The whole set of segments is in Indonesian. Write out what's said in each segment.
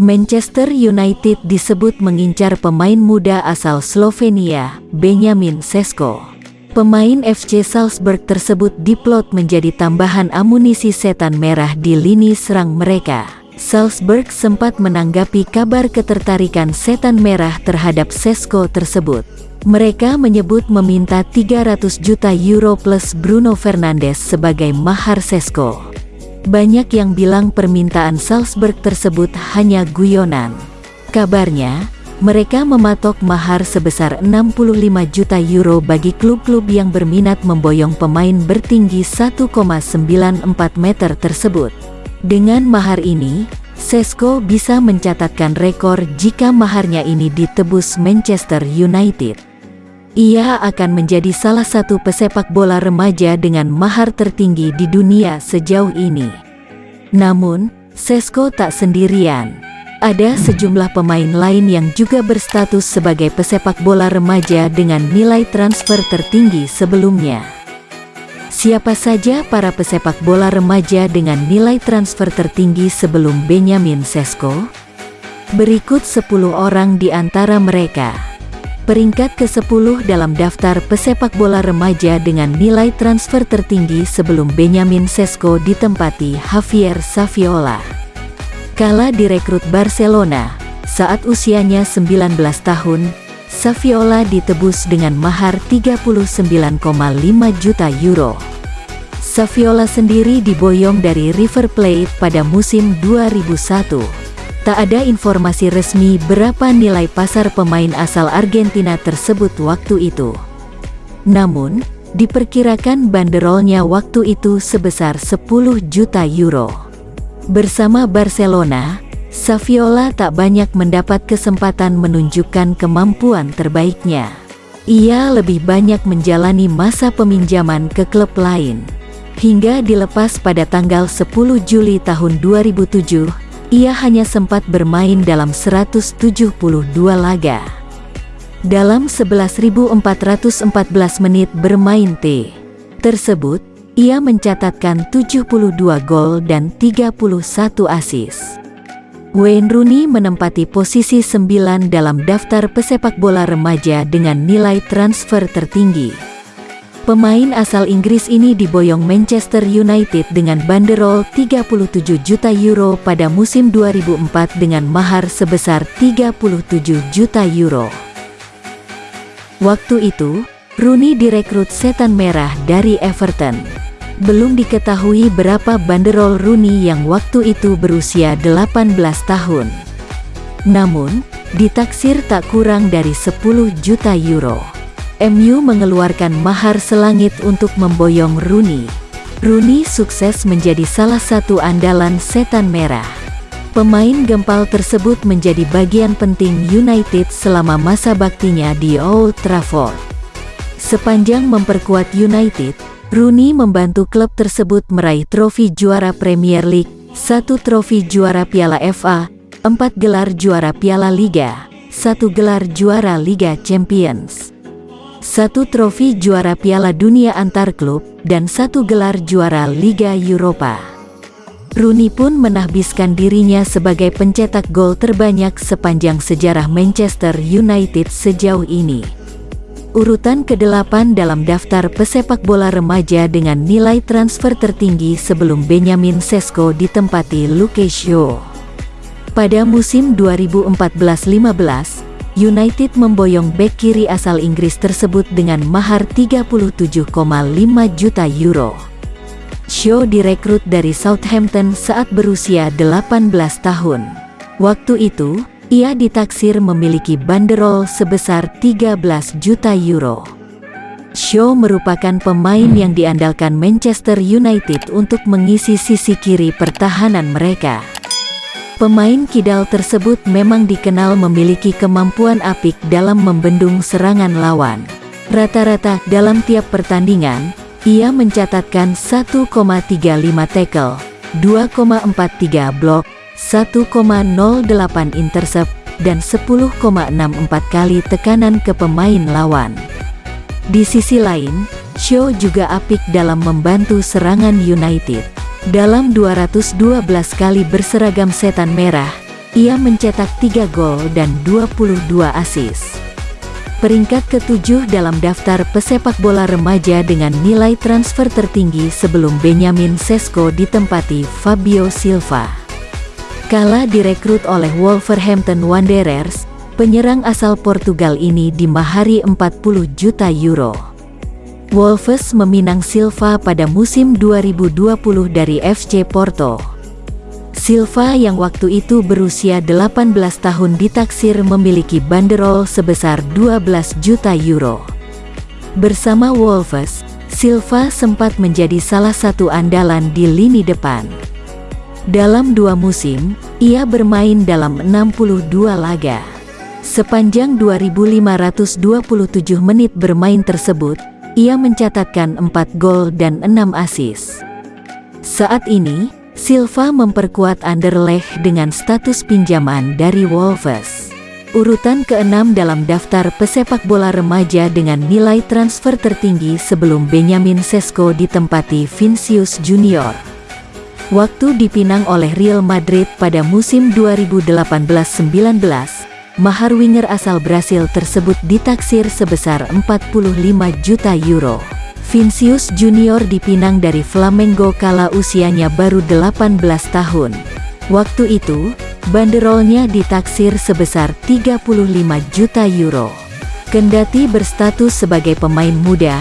Manchester United disebut mengincar pemain muda asal Slovenia, Benjamin Sesko. Pemain FC Salzburg tersebut diplot menjadi tambahan amunisi setan merah di lini serang mereka. Salzburg sempat menanggapi kabar ketertarikan setan merah terhadap Sesko tersebut. Mereka menyebut meminta 300 juta euro plus Bruno Fernandes sebagai mahar Sesko. Banyak yang bilang permintaan Salzburg tersebut hanya guyonan. Kabarnya, mereka mematok mahar sebesar 65 juta euro bagi klub-klub yang berminat memboyong pemain bertinggi 1,94 meter tersebut. Dengan mahar ini, Sesko bisa mencatatkan rekor jika maharnya ini ditebus Manchester United. Ia akan menjadi salah satu pesepak bola remaja dengan mahar tertinggi di dunia sejauh ini. Namun, Sesko tak sendirian. Ada sejumlah pemain lain yang juga berstatus sebagai pesepak bola remaja dengan nilai transfer tertinggi sebelumnya. Siapa saja para pesepak bola remaja dengan nilai transfer tertinggi sebelum Benjamin Sesko? Berikut 10 orang di antara mereka. Peringkat ke-10 dalam daftar pesepak bola remaja dengan nilai transfer tertinggi sebelum Benjamin Sesko ditempati Javier Saviola. Kala direkrut Barcelona, saat usianya 19 tahun, Saviola ditebus dengan mahar 39,5 juta euro. Saviola sendiri diboyong dari River Plate pada musim 2001. Tak ada informasi resmi berapa nilai pasar pemain asal Argentina tersebut waktu itu. Namun, diperkirakan banderolnya waktu itu sebesar 10 juta euro. Bersama Barcelona, Saviola tak banyak mendapat kesempatan menunjukkan kemampuan terbaiknya. Ia lebih banyak menjalani masa peminjaman ke klub lain. Hingga dilepas pada tanggal 10 Juli tahun 2007, ia hanya sempat bermain dalam 172 laga. Dalam 11.414 menit bermain T tersebut, ia mencatatkan 72 gol dan 31 asis. Wayne Rooney menempati posisi 9 dalam daftar pesepak bola remaja dengan nilai transfer tertinggi. Pemain asal Inggris ini diboyong Manchester United dengan banderol 37 juta euro pada musim 2004 dengan mahar sebesar 37 juta euro. Waktu itu, Rooney direkrut setan merah dari Everton. Belum diketahui berapa banderol Rooney yang waktu itu berusia 18 tahun. Namun, ditaksir tak kurang dari 10 juta euro. MU mengeluarkan mahar selangit untuk memboyong Rooney. Rooney sukses menjadi salah satu andalan setan merah. Pemain gempal tersebut menjadi bagian penting United selama masa baktinya di Old Trafford. Sepanjang memperkuat United, Rooney membantu klub tersebut meraih trofi juara Premier League, satu trofi juara Piala FA, empat gelar juara Piala Liga, satu gelar juara Liga Champions satu trofi juara Piala Dunia antar klub, dan satu gelar juara Liga Eropa. Rooney pun menahbiskan dirinya sebagai pencetak gol terbanyak sepanjang sejarah Manchester United sejauh ini. Urutan ke-8 dalam daftar pesepak bola remaja dengan nilai transfer tertinggi sebelum Benjamin Sesko ditempati Luke Shaw. Pada musim 2014-15, United memboyong bek kiri asal Inggris tersebut dengan mahar 37,5 juta euro. Shaw direkrut dari Southampton saat berusia 18 tahun. Waktu itu, ia ditaksir memiliki banderol sebesar 13 juta euro. Shaw merupakan pemain yang diandalkan Manchester United untuk mengisi sisi kiri pertahanan mereka. Pemain kidal tersebut memang dikenal memiliki kemampuan apik dalam membendung serangan lawan. Rata-rata dalam tiap pertandingan, ia mencatatkan 1,35 tackle, 2,43 blok, 1,08 intercept, dan 10,64 kali tekanan ke pemain lawan. Di sisi lain, Shaw juga apik dalam membantu serangan United. Dalam 212 kali berseragam setan merah, ia mencetak 3 gol dan 22 asis. Peringkat ketujuh dalam daftar pesepak bola remaja dengan nilai transfer tertinggi sebelum Benjamin Sesko ditempati Fabio Silva. Kala direkrut oleh Wolverhampton Wanderers, penyerang asal Portugal ini dimahari 40 juta euro. Wolves meminang Silva pada musim 2020 dari FC Porto. Silva yang waktu itu berusia 18 tahun ditaksir memiliki banderol sebesar 12 juta euro. Bersama Wolves, Silva sempat menjadi salah satu andalan di lini depan. Dalam dua musim, ia bermain dalam 62 laga. Sepanjang 2.527 menit bermain tersebut, ia mencatatkan 4 gol dan 6 asis. Saat ini, Silva memperkuat Anderlecht dengan status pinjaman dari Wolves. Urutan ke-6 dalam daftar pesepak bola remaja dengan nilai transfer tertinggi sebelum Benjamin Sesko ditempati Vinicius Junior. Waktu dipinang oleh Real Madrid pada musim 2018-19, mahar winger asal Brasil tersebut ditaksir sebesar 45 juta euro. Vinicius Junior dipinang dari Flamengo kala usianya baru 18 tahun. Waktu itu, banderolnya ditaksir sebesar 35 juta euro. Kendati berstatus sebagai pemain muda,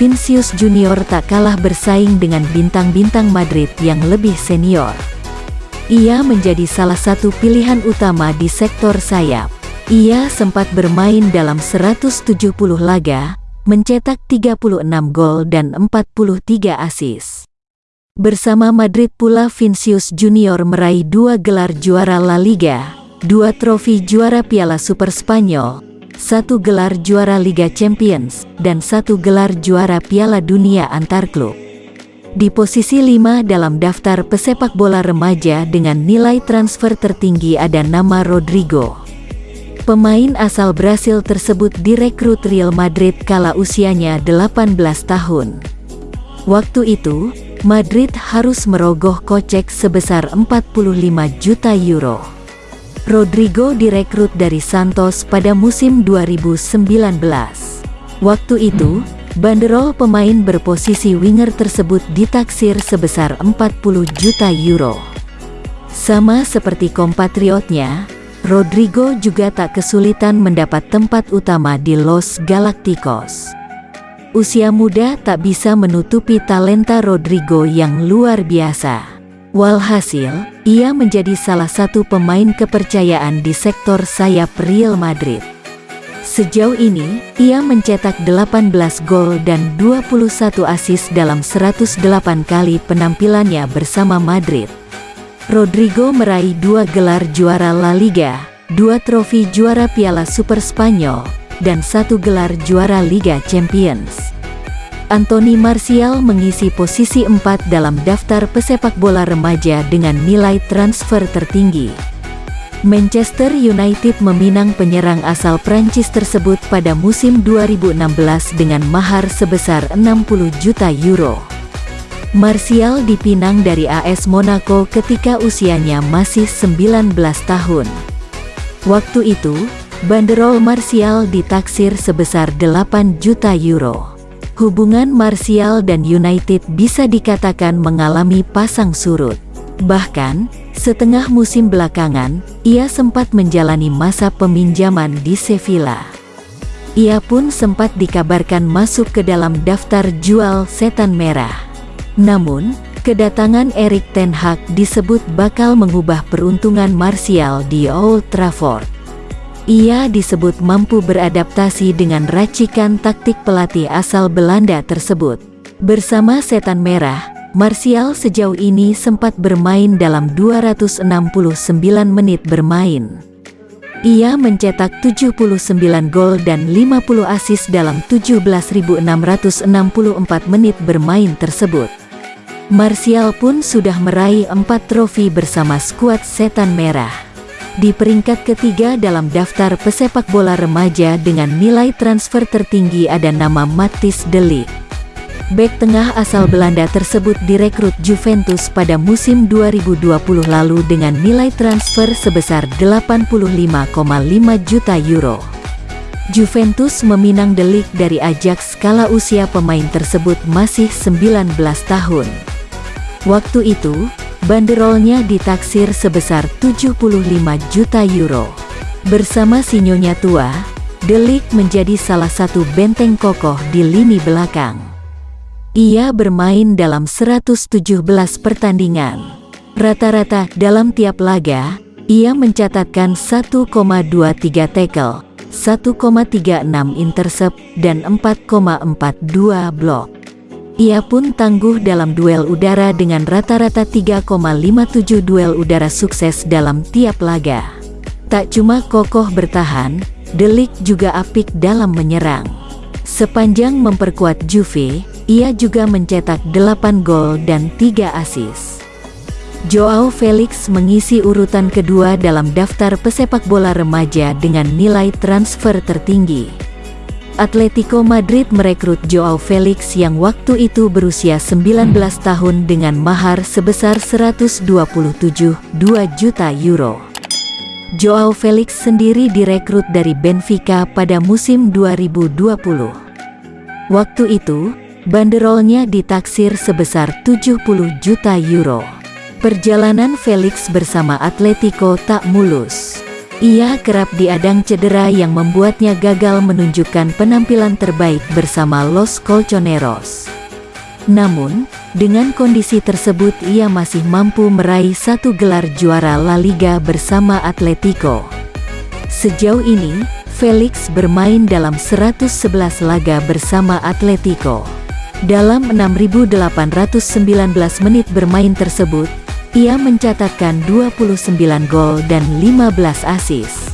Vinicius Junior tak kalah bersaing dengan bintang-bintang Madrid yang lebih senior. Ia menjadi salah satu pilihan utama di sektor sayap. Ia sempat bermain dalam 170 laga, mencetak 36 gol dan 43 asis. Bersama Madrid pula Vinicius Junior meraih dua gelar juara La Liga, dua trofi juara Piala Super Spanyol, satu gelar juara Liga Champions, dan satu gelar juara Piala Dunia antar klub. Di posisi 5 dalam daftar pesepak bola remaja dengan nilai transfer tertinggi ada nama Rodrigo. Pemain asal Brasil tersebut direkrut Real Madrid kala usianya 18 tahun. Waktu itu, Madrid harus merogoh kocek sebesar 45 juta euro. Rodrigo direkrut dari Santos pada musim 2019. Waktu itu, banderol pemain berposisi winger tersebut ditaksir sebesar 40 juta euro. Sama seperti kompatriotnya, Rodrigo juga tak kesulitan mendapat tempat utama di Los Galacticos. Usia muda tak bisa menutupi talenta Rodrigo yang luar biasa. Walhasil, ia menjadi salah satu pemain kepercayaan di sektor sayap Real Madrid. Sejauh ini, ia mencetak 18 gol dan 21 asis dalam 108 kali penampilannya bersama Madrid. Rodrigo meraih dua gelar juara La Liga, dua trofi juara Piala Super Spanyol, dan satu gelar juara Liga Champions. Anthony Martial mengisi posisi empat dalam daftar pesepak bola remaja dengan nilai transfer tertinggi. Manchester United meminang penyerang asal Prancis tersebut pada musim 2016 dengan mahar sebesar 60 juta euro. Martial dipinang dari AS Monaco ketika usianya masih 19 tahun. Waktu itu, banderol Martial ditaksir sebesar 8 juta euro. Hubungan Martial dan United bisa dikatakan mengalami pasang surut. Bahkan, setengah musim belakangan, ia sempat menjalani masa peminjaman di Sevilla. Ia pun sempat dikabarkan masuk ke dalam daftar jual setan merah. Namun, kedatangan Erik Ten Hag disebut bakal mengubah peruntungan Martial di Old Trafford. Ia disebut mampu beradaptasi dengan racikan taktik pelatih asal Belanda tersebut. Bersama Setan Merah, Martial sejauh ini sempat bermain dalam 269 menit bermain. Ia mencetak 79 gol dan 50 asis dalam 17.664 menit bermain tersebut. Martial pun sudah meraih empat trofi bersama skuad Setan Merah. Di peringkat ketiga dalam daftar pesepak bola remaja dengan nilai transfer tertinggi ada nama Matis Delik. Bek tengah asal Belanda tersebut direkrut Juventus pada musim 2020 lalu dengan nilai transfer sebesar 85,5 juta euro. Juventus meminang delik dari Ajax kala usia pemain tersebut masih 19 tahun. Waktu itu, banderolnya ditaksir sebesar 75 juta euro. Bersama sinyonya tua, Delik menjadi salah satu benteng kokoh di lini belakang. Ia bermain dalam 117 pertandingan. Rata-rata dalam tiap laga, ia mencatatkan 1,23 tackle, 1,36 intercept, dan 4,42 blok. Ia pun tangguh dalam duel udara dengan rata-rata 3,57 duel udara sukses dalam tiap laga. Tak cuma kokoh bertahan, Delik juga apik dalam menyerang. Sepanjang memperkuat Juve, ia juga mencetak 8 gol dan 3 asis. Joao Felix mengisi urutan kedua dalam daftar pesepak bola remaja dengan nilai transfer tertinggi. Atletico Madrid merekrut Joao Felix yang waktu itu berusia 19 tahun dengan mahar sebesar 127,2 juta euro. Joao Felix sendiri direkrut dari Benfica pada musim 2020. Waktu itu, Banderolnya ditaksir sebesar 70 juta euro. Perjalanan Felix bersama Atletico tak mulus. Ia kerap diadang cedera yang membuatnya gagal menunjukkan penampilan terbaik bersama Los Colchoneros. Namun, dengan kondisi tersebut ia masih mampu meraih satu gelar juara La Liga bersama Atletico. Sejauh ini, Felix bermain dalam 111 laga bersama Atletico. Dalam 6.819 menit bermain tersebut, ia mencatatkan 29 gol dan 15 asis.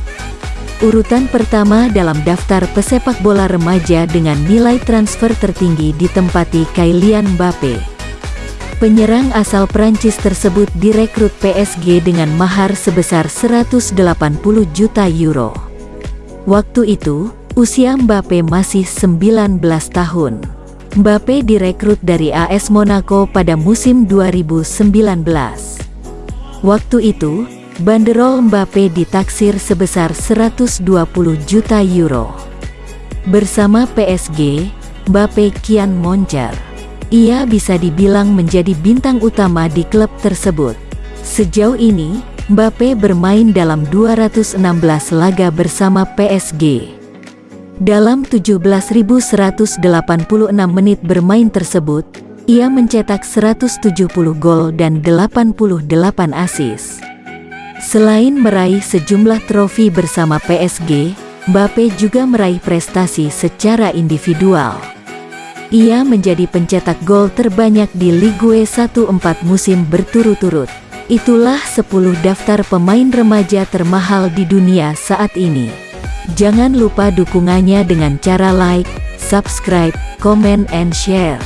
Urutan pertama dalam daftar pesepak bola remaja dengan nilai transfer tertinggi ditempati Kylian Mbappe. Penyerang asal Prancis tersebut direkrut PSG dengan mahar sebesar 180 juta euro. Waktu itu, usia Mbappe masih 19 tahun. Mbappe direkrut dari AS Monaco pada musim 2019. Waktu itu, banderol Mbappe ditaksir sebesar 120 juta euro. Bersama PSG, Mbappe kian moncer. Ia bisa dibilang menjadi bintang utama di klub tersebut. Sejauh ini, Mbappe bermain dalam 216 laga bersama PSG. Dalam 17.186 menit bermain tersebut, ia mencetak 170 gol dan 88 asis. Selain meraih sejumlah trofi bersama PSG, Mbappe juga meraih prestasi secara individual. Ia menjadi pencetak gol terbanyak di Ligue 1 empat musim berturut-turut. Itulah 10 daftar pemain remaja termahal di dunia saat ini. Jangan lupa dukungannya dengan cara like, subscribe, comment and share.